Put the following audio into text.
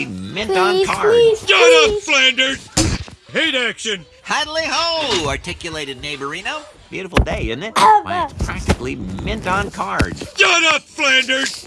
mint Please, on cards. please, Shut up. Flanders! Hate action! Hadley, ho, articulated neighborino. Beautiful day, isn't it? Oh, Why, it's practically mint on cards. Shut up, Flanders!